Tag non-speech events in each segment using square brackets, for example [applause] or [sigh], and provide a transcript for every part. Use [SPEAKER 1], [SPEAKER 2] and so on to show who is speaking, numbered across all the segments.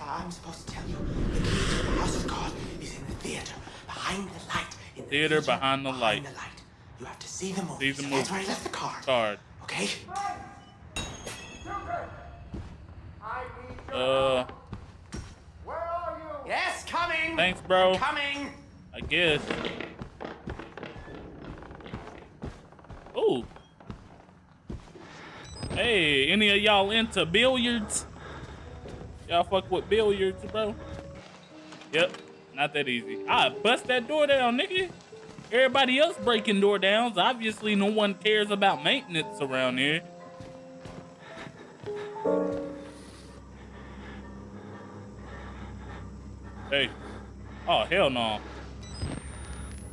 [SPEAKER 1] I'm supposed to tell you. The key to the house of God is in the theater, behind the light. In the
[SPEAKER 2] Theater behind the light.
[SPEAKER 1] the light. You have to see the movie.
[SPEAKER 2] See the
[SPEAKER 1] so That's where I left the card.
[SPEAKER 2] Card.
[SPEAKER 1] Okay?
[SPEAKER 2] Uh,
[SPEAKER 3] Where are you?
[SPEAKER 1] Yes, coming.
[SPEAKER 2] thanks, bro.
[SPEAKER 1] Coming.
[SPEAKER 2] I guess. Ooh. Hey, any of y'all into billiards? Y'all fuck with billiards, bro? Yep, not that easy. I bust that door down, nigga. Everybody else breaking door downs. Obviously, no one cares about maintenance around here. Hey. Oh, hell no.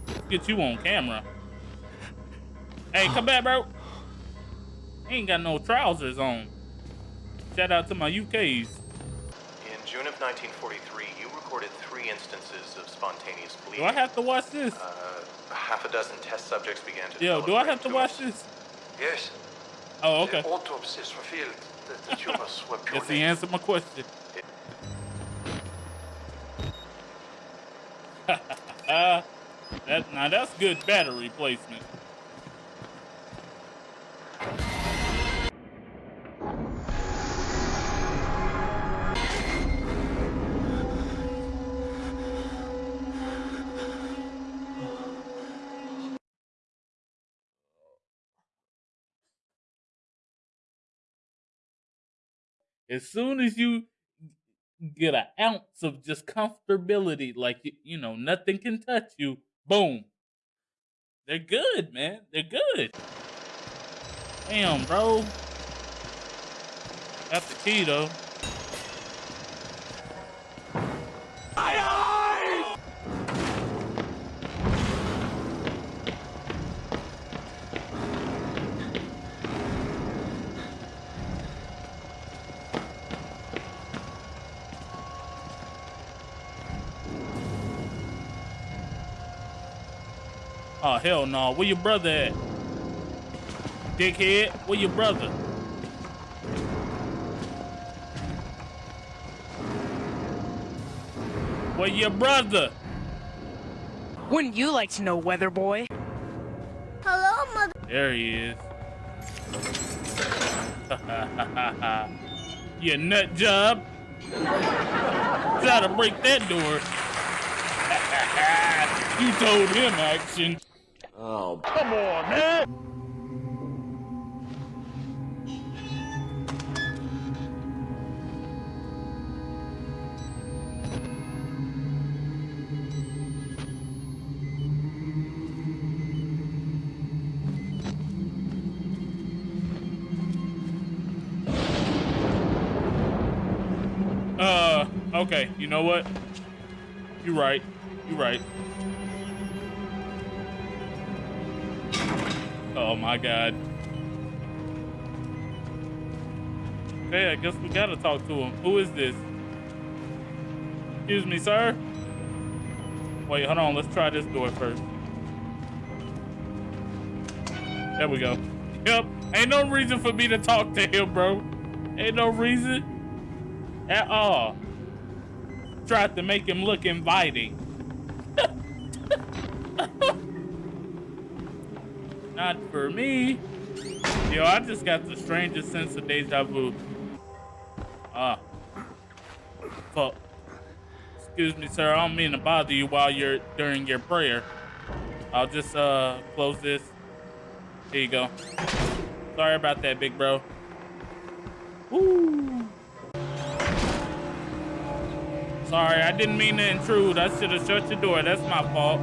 [SPEAKER 2] Let's get you on camera. Hey, come back, bro. Ain't got no trousers on. Shout out to my UKs.
[SPEAKER 4] June of 1943, you recorded three instances of spontaneous bleeding. Do.
[SPEAKER 2] I have to watch this?
[SPEAKER 4] Uh, half a dozen test subjects began to
[SPEAKER 2] Yo, do I have to watch this?
[SPEAKER 3] Yes.
[SPEAKER 2] Oh, okay.
[SPEAKER 3] The autopsies revealed that the tumors [laughs] were
[SPEAKER 2] Guess he
[SPEAKER 3] purely
[SPEAKER 2] answered my question. [laughs] [laughs] uh, that now that's good battery placement. As soon as you get an ounce of just comfortability, like you, know, nothing can touch you. Boom. They're good, man. They're good. Damn, bro. Got the key though. Oh hell no. Where your brother at? Dickhead, where your brother? Where your brother?
[SPEAKER 5] Wouldn't you like to know, Weather Boy?
[SPEAKER 6] Hello, mother.
[SPEAKER 2] There he is. [laughs] you nut job. Try to break that door. [laughs] you told him action.
[SPEAKER 7] Oh,
[SPEAKER 2] Come on, man. Uh, okay. You know what? You're right. You're right. Oh my god. Okay, I guess we gotta talk to him. Who is this? Excuse me, sir? Wait, hold on. Let's try this door first. There we go. Yep. Ain't no reason for me to talk to him, bro. Ain't no reason at all. Tried to make him look inviting. Not for me. Yo, I just got the strangest sense of deja vu. Ah. Fuck. Excuse me, sir. I don't mean to bother you while you're during your prayer. I'll just uh close this. Here you go. Sorry about that, big bro. Woo. Sorry, I didn't mean to intrude. I should have shut your door. That's my fault.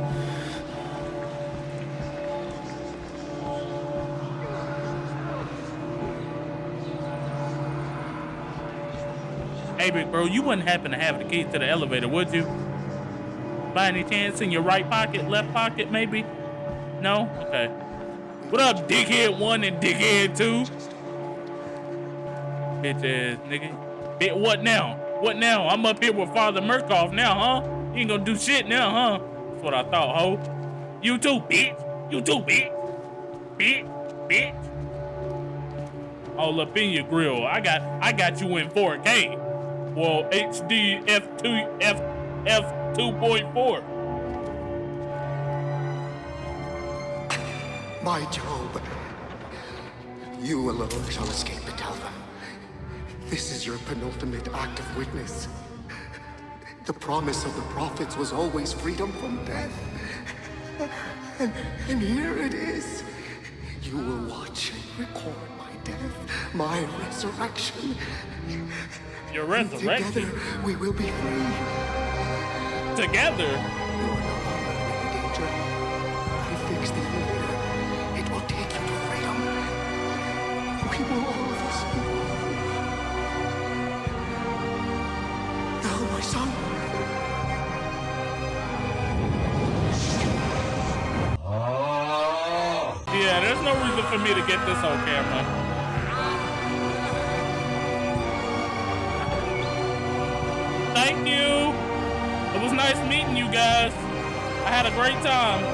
[SPEAKER 2] Hey, big bro, you wouldn't happen to have the key to the elevator, would you? By any chance in your right pocket, left pocket, maybe? No? Okay. What up, dickhead one and dickhead two? Bitch ass nigga. Bit what now? What now? I'm up here with Father Murkoff now, huh? You ain't gonna do shit now, huh? That's what I thought, ho. You too, bitch. You too, bitch. Bitch, bitch. All up in your grill. I got I got you in 4K. Well, HD F2 F F 2.4.
[SPEAKER 1] My Job, you alone shall escape to tell. This is your penultimate act of witness. The promise of the prophets was always freedom from death. And, and here it is. You will watch and record my death, my resurrection.
[SPEAKER 2] Your
[SPEAKER 1] And
[SPEAKER 2] resurrection
[SPEAKER 1] Together, we will be free.
[SPEAKER 2] together.
[SPEAKER 1] You are no longer in danger. I fixed the elevator. It will take you to freedom. We will all of us be. Now, my son.
[SPEAKER 2] Yeah, there's no reason for me to get this on camera. Was nice meeting you guys. I had a great time.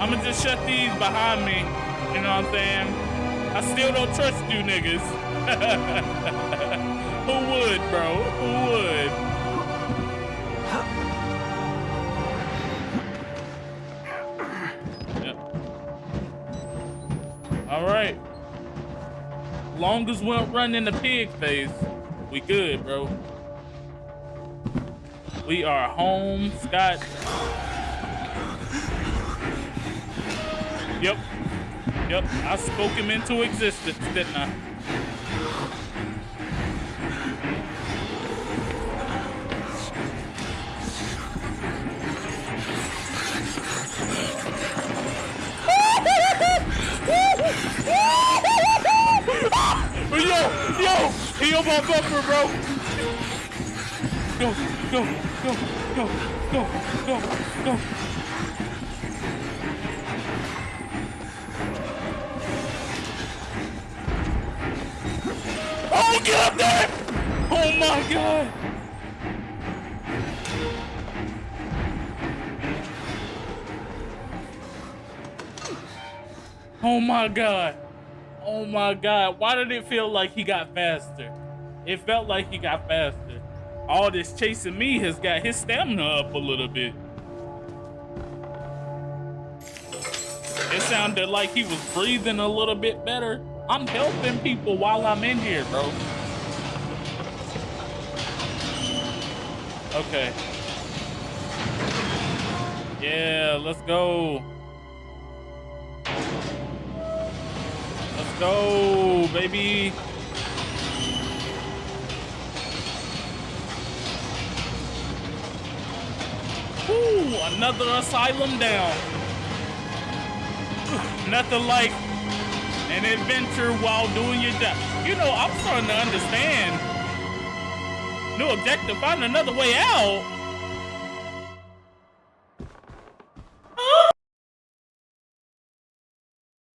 [SPEAKER 2] I'm gonna just shut these behind me. You know what I'm saying? I still don't trust you niggas. [laughs] Who would, bro? Who would? Yep. All right. Long as we don't run in the pig phase, we good, bro. We are home, Scott. Yep. Yep. I spoke him into existence, didn't I? Yo, yo, he on my bumper, bro. Go, go, go, go, go, go, go. Oh, get up there! Oh my god! Oh my god. Oh my god. Why did it feel like he got faster? It felt like he got faster. All this chasing me has got his stamina up a little bit. It sounded like he was breathing a little bit better. I'm helping people while I'm in here, bro. Okay. Yeah, let's go. Let's go, baby. Ooh, another asylum down. Nothing like an adventure while doing your job. You know, I'm starting to understand. New objective, find another way out.